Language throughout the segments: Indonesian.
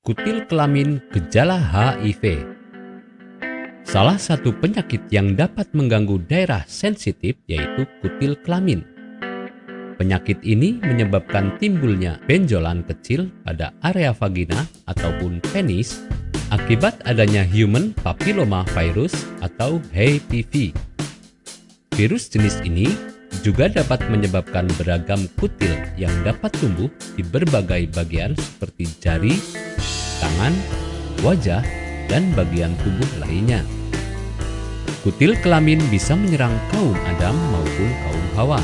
Kutil kelamin gejala HIV Salah satu penyakit yang dapat mengganggu daerah sensitif yaitu kutil kelamin. Penyakit ini menyebabkan timbulnya benjolan kecil pada area vagina ataupun penis akibat adanya human papilloma virus atau HPV. Virus jenis ini juga dapat menyebabkan beragam kutil yang dapat tumbuh di berbagai bagian seperti jari, tangan, wajah, dan bagian tubuh lainnya. Kutil kelamin bisa menyerang kaum Adam maupun kaum Hawa.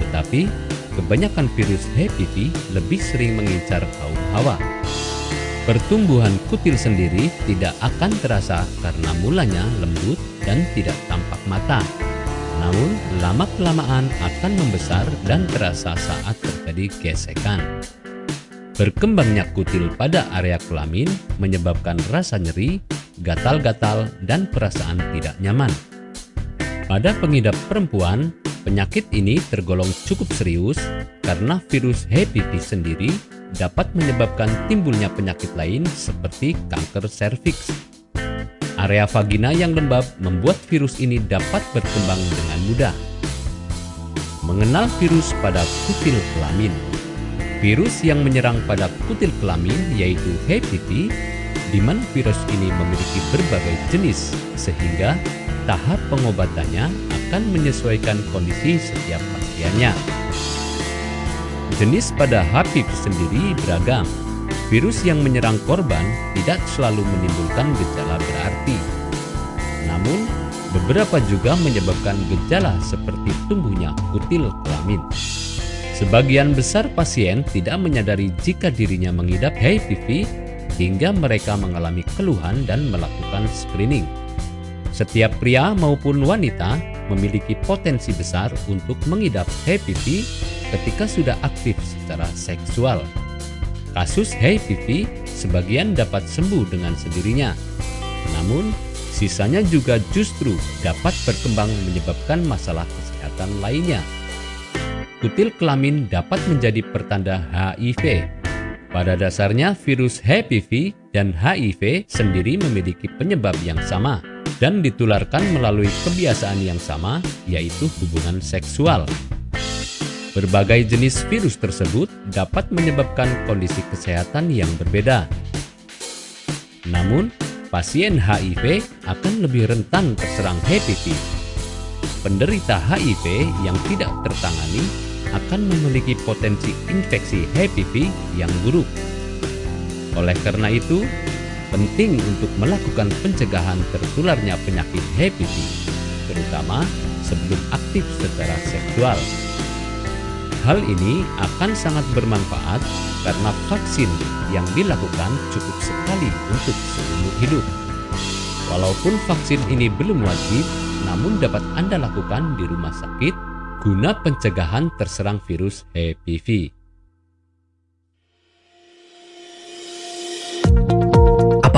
Tetapi, kebanyakan virus HPV lebih sering mengincar kaum Hawa. Pertumbuhan kutil sendiri tidak akan terasa karena mulanya lembut dan tidak tampak mata. Namun, lama-kelamaan akan membesar dan terasa saat terjadi gesekan. Berkembangnya kutil pada area kelamin menyebabkan rasa nyeri, gatal-gatal, dan perasaan tidak nyaman. Pada pengidap perempuan, penyakit ini tergolong cukup serius karena virus HPV sendiri dapat menyebabkan timbulnya penyakit lain seperti kanker serviks. Area vagina yang lembab membuat virus ini dapat berkembang dengan mudah. Mengenal virus pada kutil kelamin Virus yang menyerang pada kutil kelamin yaitu HPV, di mana virus ini memiliki berbagai jenis, sehingga tahap pengobatannya akan menyesuaikan kondisi setiap pasiennya. Jenis pada HPV sendiri beragam. Virus yang menyerang korban tidak selalu menimbulkan gejala berarti. Namun, beberapa juga menyebabkan gejala seperti tumbuhnya kutil kelamin. Sebagian besar pasien tidak menyadari jika dirinya mengidap HPV hingga mereka mengalami keluhan dan melakukan screening. Setiap pria maupun wanita memiliki potensi besar untuk mengidap HPV ketika sudah aktif secara seksual. Kasus HPV sebagian dapat sembuh dengan sendirinya. Namun, sisanya juga justru dapat berkembang menyebabkan masalah kesehatan lainnya kutil kelamin dapat menjadi pertanda HIV. Pada dasarnya, virus HPV dan HIV sendiri memiliki penyebab yang sama dan ditularkan melalui kebiasaan yang sama, yaitu hubungan seksual. Berbagai jenis virus tersebut dapat menyebabkan kondisi kesehatan yang berbeda. Namun, pasien HIV akan lebih rentan terserang HPV. Penderita HIV yang tidak tertangani akan memiliki potensi infeksi HPV yang buruk. Oleh karena itu, penting untuk melakukan pencegahan tertularnya penyakit HPV, terutama sebelum aktif secara seksual. Hal ini akan sangat bermanfaat karena vaksin yang dilakukan cukup sekali untuk seumur hidup. Walaupun vaksin ini belum wajib, namun dapat Anda lakukan di rumah sakit guna pencegahan terserang virus HPV.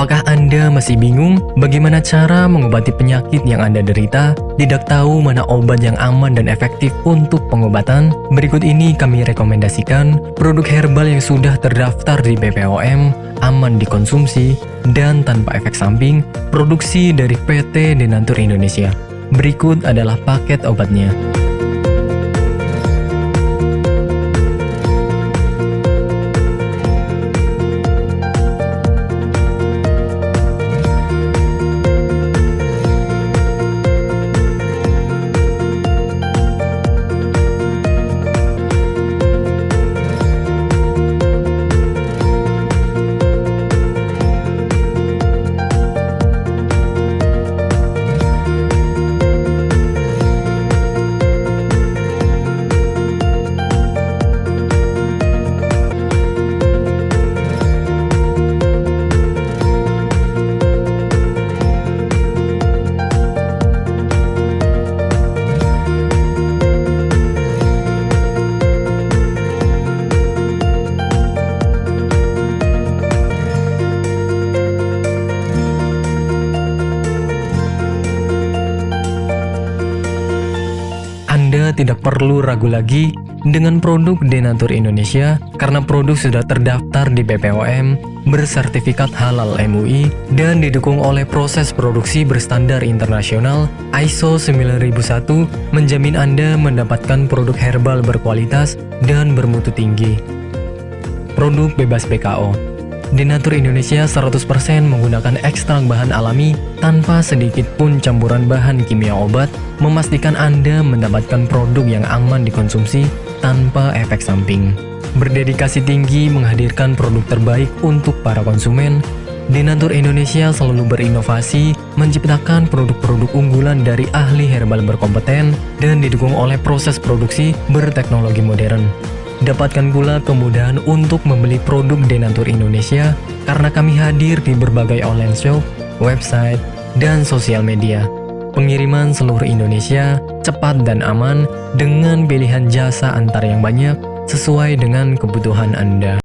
Apakah Anda masih bingung bagaimana cara mengobati penyakit yang Anda derita? Tidak tahu mana obat yang aman dan efektif untuk pengobatan? Berikut ini kami rekomendasikan produk herbal yang sudah terdaftar di BPOM, aman dikonsumsi, dan tanpa efek samping, produksi dari PT Denatur Indonesia. Berikut adalah paket obatnya. Tidak perlu ragu lagi dengan produk Denatur Indonesia karena produk sudah terdaftar di BPOM bersertifikat halal MUI, dan didukung oleh proses produksi berstandar internasional ISO 9001 menjamin Anda mendapatkan produk herbal berkualitas dan bermutu tinggi. Produk bebas PKO Denatur Indonesia 100% menggunakan ekstrak bahan alami tanpa sedikit pun campuran bahan kimia obat, memastikan Anda mendapatkan produk yang aman dikonsumsi tanpa efek samping. Berdedikasi tinggi menghadirkan produk terbaik untuk para konsumen, Denatur Indonesia selalu berinovasi, menciptakan produk-produk unggulan dari ahli herbal berkompeten dan didukung oleh proses produksi berteknologi modern. Dapatkan pula kemudahan untuk membeli produk Denatur Indonesia karena kami hadir di berbagai online shop, website, dan sosial media. Pengiriman seluruh Indonesia cepat dan aman dengan pilihan jasa antar yang banyak sesuai dengan kebutuhan Anda.